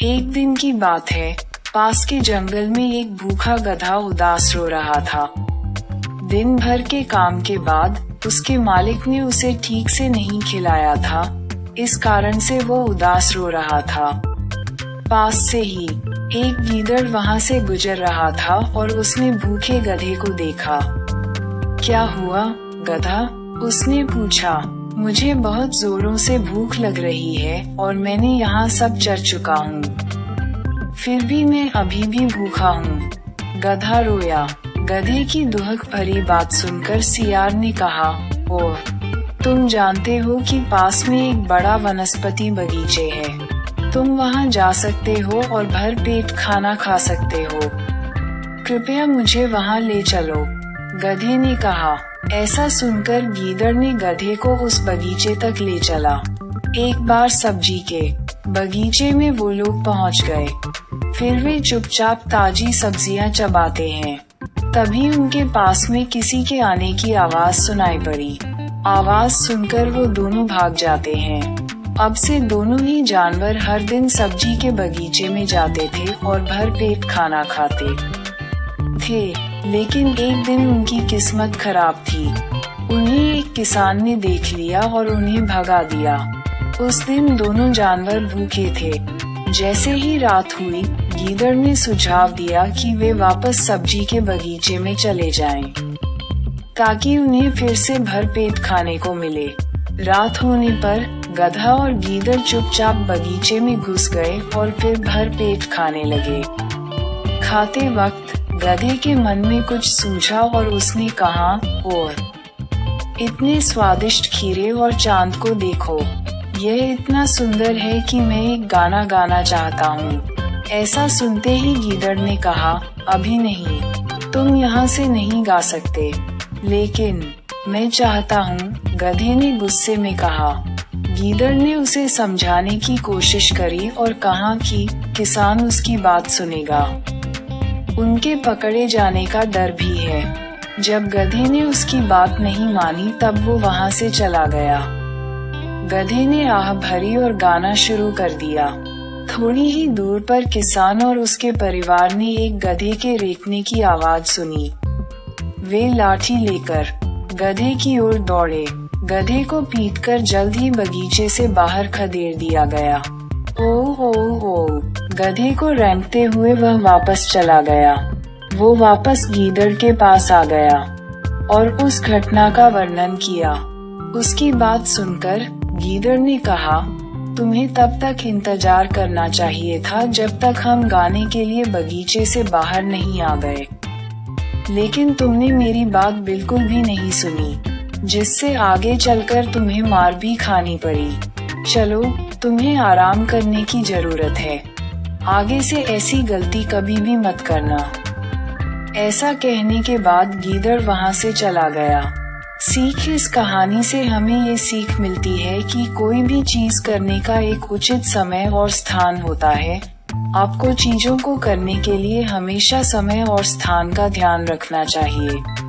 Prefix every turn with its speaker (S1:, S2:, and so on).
S1: एक दिन की बात है। पास के जंगल में एक भूखा गधा उदास रो रहा था। दिन भर के काम के बाद उसके मालिक ने उसे ठीक से नहीं खिलाया था। इस कारण से वो उदास रो रहा था। पास से ही एक गीदड़ वहाँ से गुजर रहा था और उसने भूखे गधे को देखा। क्या हुआ, गधा? उसने पूछा। मुझे बहुत जोरों से भूख लग रही है और मैंने यहाँ सब चर चुका हूँ। फिर भी मैं अभी भी भूखा हूँ। गधा रोया। गधे की दुहक भरी बात सुनकर सियार ने कहा, ओह, तुम जानते हो कि पास में एक बड़ा वनस्पति बगीचे है। तुम वहाँ जा सकते हो और भर पेट खाना खा सकते हो। कृपया मुझे वहाँ ले चलो। गधे ने कहा, ऐसा सुनकर गीदड़ ने गधे को उस बगीचे तक ले चला। एक बार सब्ज़ी के बगीचे में वो लोग पहुँच गए। फिर वे चुपचाप ताजी सब्ज़ियाँ चबाते हैं। तभी उनके पास में किसी के आने की आवाज़ सुनाई पड़ी। आवाज़ सुनकर वो दोनों भाग जाते हैं। अब से दोनों ही जानवर हर दिन सब्ज़ी के बगीचे में जाते थे और भर पेट खाना खाते थे। लेकिन एक दिन उनकी किस्मत खराब थी। उन्हें एक किसान ने देख लिया और उन्हें भगा दिया। उस दिन दोनों जानवर भूखे थे। जैसे ही रात हुई गीदड़ ने सुझाव दिया कि वे वापस सब्ज़ी के बगीचे में चले जाएँ, ताकि उन्हें फिर से भर पेट खाने को मिले। रात होने पर गधा और गीदड़ चुपचाप बगीचे में घुस गए और फिर भर पेट खाने लगे। खाते वक्त गधे के मन में कुछ सूझा और उसने कहा और इतने स्वादिष्ट खीरे और चाँद को देखो। यह इतना सुंदर है कि मैं एक गाना गाना चाहता हूँ। ऐसा सुनते ही गीदड़ ने कहा, अभी नहीं, तुम यहाँ से नहीं गा सकते। लेकिन मैं चाहता हूँ, गधे ने गुस्से में कहा। गीदड़ ने उसे समझाने की कोशिश करी और कहा कि किसान उसकी बात सुनेगा। उनके पकड़े जाने का डर भी है। जब गधे ने उसकी बात नहीं मानी, तब वो वहाँ से चला गया। गधे ने आह भरी और गाना शुरू कर दिया। थोड़ी ही दूर पर किसान और उसके परिवार ने एक गधे के रेखने की आवाज़ सुनी। वे लाठी लेकर गधे की ओर दौड़े। गधे को पीटकर जल्द ही बगीचे से बाहर खदेड़ दिया गया। ओ ओ ओ गधे को रेंगते हुए वह वापस चला गया। वो वापस गीदड़ के पास आ गया और उस घटना का वर्णन किया। उसकी बात सुनकर गीदड़ ने कहा, तुम्हें तब तक इंतज़ार करना चाहिए था जब तक हम गाने के लिए बगीचे से बाहर नहीं आ गए। लेकिन तुमने मेरी बात बिल्कुल भी नहीं सुनी, जिससे आगे चलकर तुम्हें मार भी खानी पड़ी। चलो तुम्हें आराम करने की ज़रूरत है। आगे से ऐसी गलती कभी भी मत करना। ऐसा कहने के बाद गीदड़ वहाँ से चला गया। सीख इस कहानी से हमें ये सीख मिलती है कि कोई भी चीज़ करने का एक उचित समय और स्थान होता है। आपको चीज़ों को करने के लिए हमेशा समय और स्थान का ध्यान रखना चाहिए।